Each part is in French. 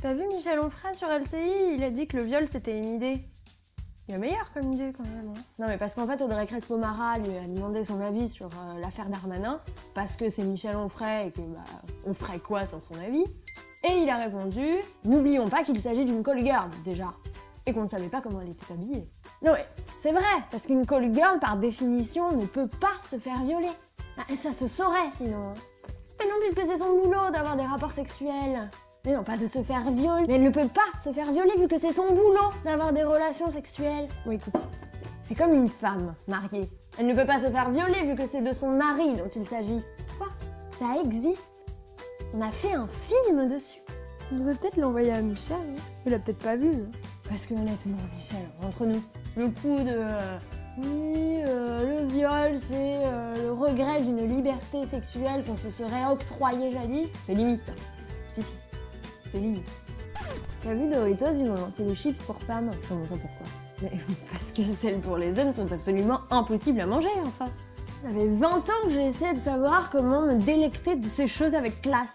T'as vu Michel Onfray sur LCI Il a dit que le viol c'était une idée. Il y a meilleur comme idée quand même. Hein. Non mais parce qu'en fait Audrey Crespo-Mara lui a demandé son avis sur euh, l'affaire Darmanin parce que c'est Michel Onfray et que bah on ferait quoi sans son avis? Et il a répondu n'oublions pas qu'il s'agit d'une call girl déjà et qu'on ne savait pas comment elle était habillée. Non mais c'est vrai parce qu'une call girl par définition ne peut pas se faire violer. Ah, et ça se saurait sinon. Hein. Mais non puisque c'est son boulot d'avoir des rapports sexuels. Mais non, pas de se faire violer. Mais elle ne peut pas se faire violer vu que c'est son boulot d'avoir des relations sexuelles. Oui, écoute, c'est comme une femme mariée. Elle ne peut pas se faire violer vu que c'est de son mari dont il s'agit. Quoi? Ça existe. On a fait un film dessus. On devrait peut-être l'envoyer à Michel. Hein. Il a peut-être pas vu. Hein. Parce que honnêtement, Michel, entre nous, le coup de... Euh, oui, euh, le viol, c'est euh, le regret d'une liberté sexuelle qu'on se serait octroyé jadis. C'est limite. Si, si. C'est limite. T'as vu Doritos, ils m'ont lancé des chips pour femmes. Comment ça pourquoi Mais parce que celles pour les hommes sont absolument impossibles à manger, enfin. Ça fait 20 ans que j'essaie de savoir comment me délecter de ces choses avec classe.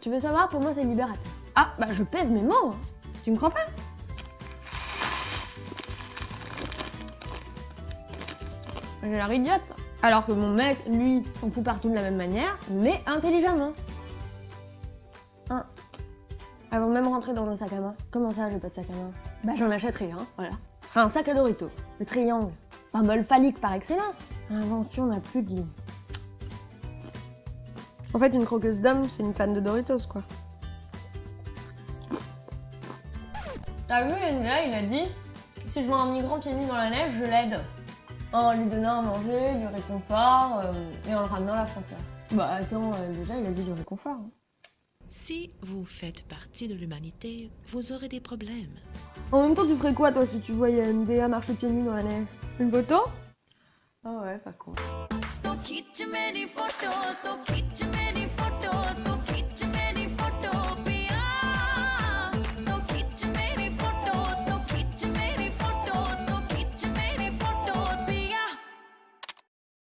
tu veux savoir, pour moi c'est libérateur. Ah, bah je pèse mes mots, hein. Tu me crois pas? J'ai l'air idiote. Alors que mon mec, lui, s'en fout partout de la même manière, mais intelligemment. Hein. Avant même rentrer dans nos sacs à main. Comment ça, j'ai pas de sac à main? Bah j'en achèterai, hein, voilà. Ce sera un sac à Dorito. Le triangle. Symbole phallique par excellence. L'invention n'a plus de limite. En fait, une croqueuse d'homme, c'est une fan de Doritos, quoi. T'as vu, il a dit si je vois un migrant pieds nus dans la neige, je l'aide en lui donnant à manger, du réconfort euh, et en le ramenant à la frontière. Bah attends, euh, déjà il a dit du réconfort. Hein. Si vous faites partie de l'humanité, vous aurez des problèmes. En même temps, tu ferais quoi toi si tu voyais MDA marcher pieds nus dans la neige? Une photo? Ah ouais, pas con.